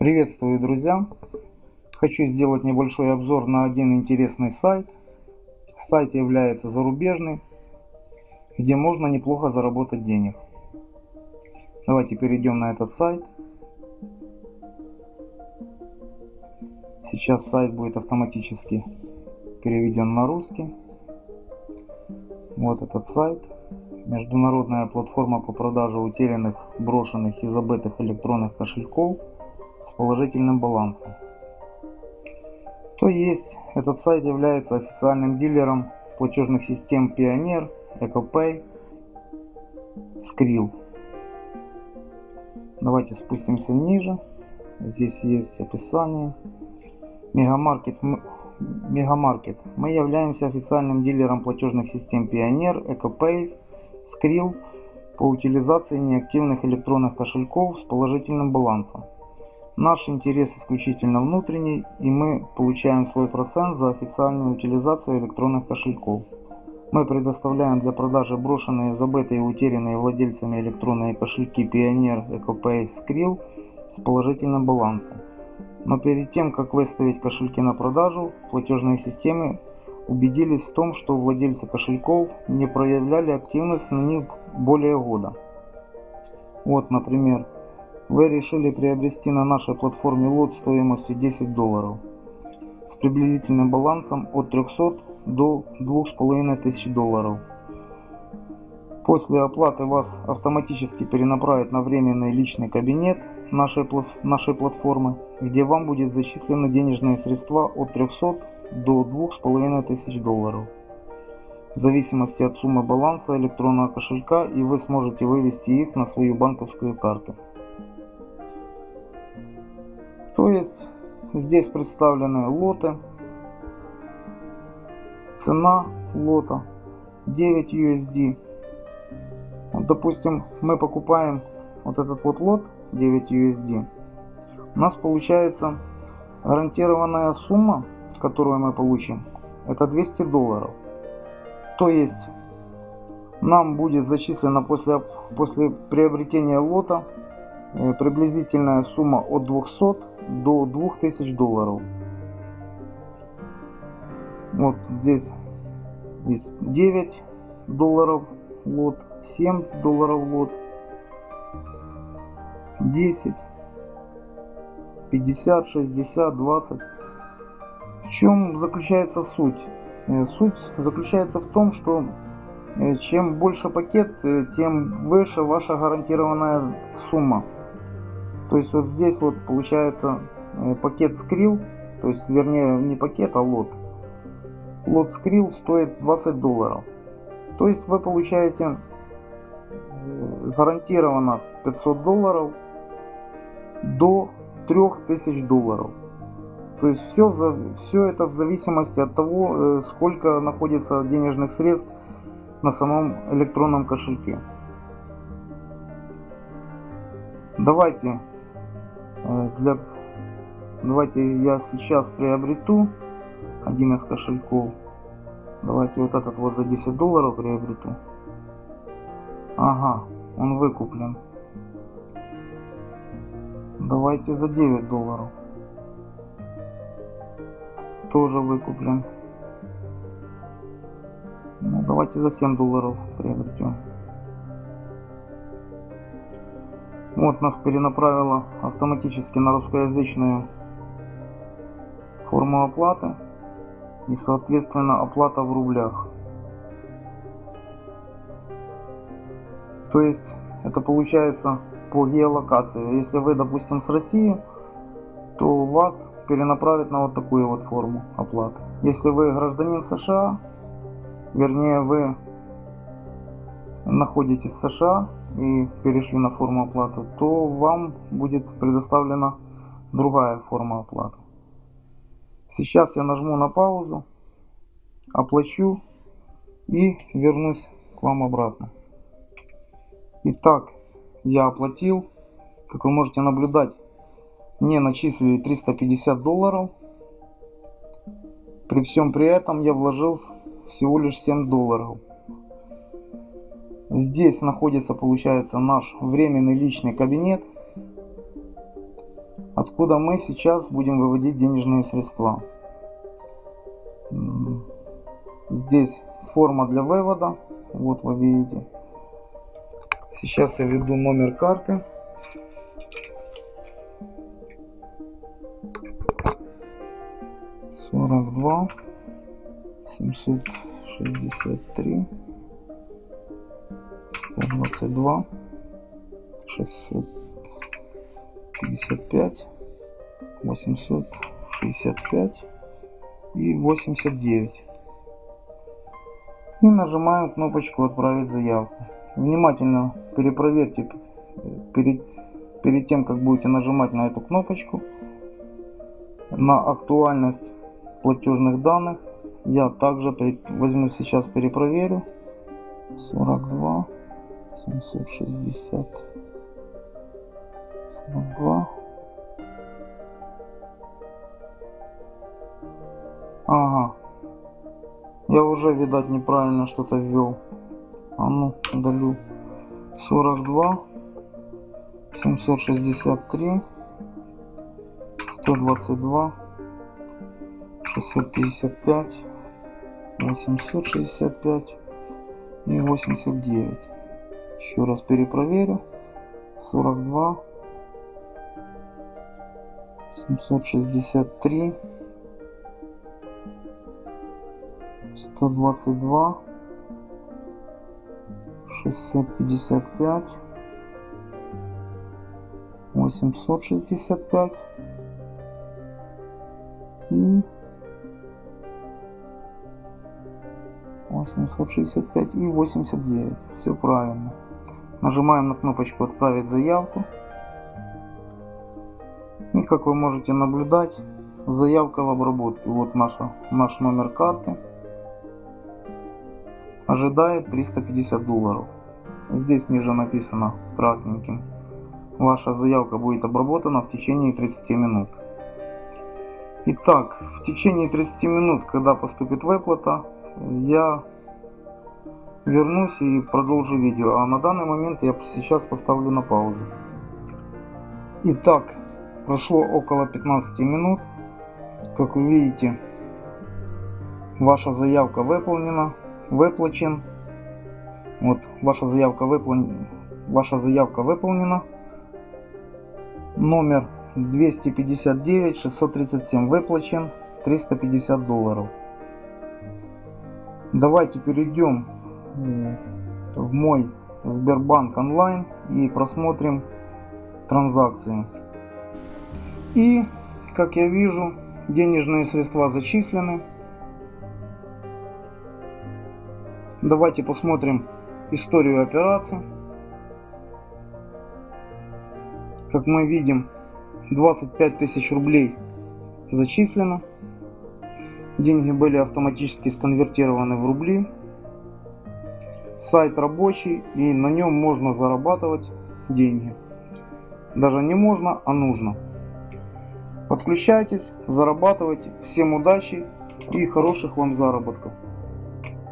Приветствую, друзья! Хочу сделать небольшой обзор на один интересный сайт. Сайт является зарубежный, где можно неплохо заработать денег. Давайте перейдем на этот сайт. Сейчас сайт будет автоматически переведен на русский. Вот этот сайт. Международная платформа по продаже утерянных, брошенных и забытых электронных кошельков с положительным балансом. То есть, этот сайт является официальным дилером платежных систем Pioneer, EcoPay, Skrill. Давайте спустимся ниже. Здесь есть описание. Мегамаркет. Мегамаркет. Мы являемся официальным дилером платежных систем Pioneer, EcoPay, Skrill по утилизации неактивных электронных кошельков с положительным балансом. Наш интерес исключительно внутренний, и мы получаем свой процент за официальную утилизацию электронных кошельков. Мы предоставляем для продажи брошенные, забытые и утерянные владельцами электронные кошельки Pioneer, EcoPay, Skrill с положительным балансом. Но перед тем, как выставить кошельки на продажу, платежные системы убедились в том, что владельцы кошельков не проявляли активность на них более года. Вот, например, вы решили приобрести на нашей платформе лот стоимостью 10 долларов с приблизительным балансом от 300 до 2500 долларов. После оплаты вас автоматически перенаправят на временный личный кабинет нашей, нашей платформы, где вам будет зачислены денежные средства от 300 до 2500 долларов. В зависимости от суммы баланса электронного кошелька и вы сможете вывести их на свою банковскую карту. То есть здесь представлены лоты. Цена лота 9 USD. Вот, допустим, мы покупаем вот этот вот лот 9 USD. У нас получается гарантированная сумма, которую мы получим, это 200 долларов. То есть нам будет зачислено после, после приобретения лота приблизительная сумма от 200 до 2000 долларов. Вот здесь есть 9 долларов лот, 7 долларов лот, 10, 50, 60, 20. В чем заключается суть? Э, суть заключается в том, что э, чем больше пакет, э, тем выше ваша гарантированная сумма. То есть вот здесь вот получается э, пакет скрил, то есть вернее не пакет, а лот. Лот скрил стоит 20 долларов. То есть вы получаете э, гарантированно 500 долларов до 3000 долларов. То есть все, все это в зависимости от того, э, сколько находится денежных средств на самом электронном кошельке. Давайте для давайте я сейчас приобрету один из кошельков. Давайте вот этот вот за 10 долларов приобрету. Ага он выкуплен. Давайте за 9 долларов. Тоже выкуплен. Ну, давайте за 7 долларов приобретем Вот нас перенаправило автоматически на русскоязычную форму оплаты и соответственно оплата в рублях. То есть это получается по геолокации. Если вы, допустим, с России, то вас перенаправят на вот такую вот форму оплаты. Если вы гражданин США, вернее вы находитесь в США, и перешли на форму оплаты, то вам будет предоставлена другая форма оплаты. Сейчас я нажму на паузу, оплачу и вернусь к вам обратно. Итак, я оплатил. Как вы можете наблюдать, мне начислили 350 долларов. При всем при этом я вложил всего лишь 7 долларов. Здесь находится, получается, наш временный личный кабинет. откуда мы сейчас будем выводить денежные средства. Здесь форма для вывода. Вот вы видите. Сейчас я введу номер карты. Сорок два семьсот шестьдесят три сто двадцать два шестьсот пятьдесят пять восемьсот шестьдесят пять и восемьдесят девять и нажимаем кнопочку отправить заявку внимательно перепроверьте перед, перед тем, как будете нажимать на эту кнопочку на актуальность платежных данных. Я также возьму сейчас перепроверю. 42 760 42 Ага. Я уже, видать, неправильно что-то ввел. А ну удалю. 42 763 122 655 865 и 89 еще раз перепроверю. 42 763 122 655 865 и 865 и 89 все правильно нажимаем на кнопочку отправить заявку и как вы можете наблюдать заявка в обработке вот наша наш номер карты ожидает 350 долларов. Здесь ниже написано красненьким. Ваша заявка будет обработана в течение 30 минут. Итак, в течение 30 минут, когда поступит выплата, я вернусь и продолжу видео. А на данный момент я сейчас поставлю на паузу. Итак, прошло около 15 минут. Как вы видите, ваша заявка выполнена выплачен. Вот ваша заявка выполнена. Ваша заявка выполнена. Номер 259 637 выплачен 350 долларов. Давайте перейдем в мой Сбербанк онлайн и просмотрим транзакции. И как я вижу, денежные средства зачислены. Давайте посмотрим историю операции. Как мы видим, 25 тысяч рублей зачислено. Деньги были автоматически сконвертированы в рубли. Сайт рабочий и на нем можно зарабатывать деньги. Даже не можно, а нужно. Подключайтесь, зарабатывайте. Всем удачи и хороших вам заработков.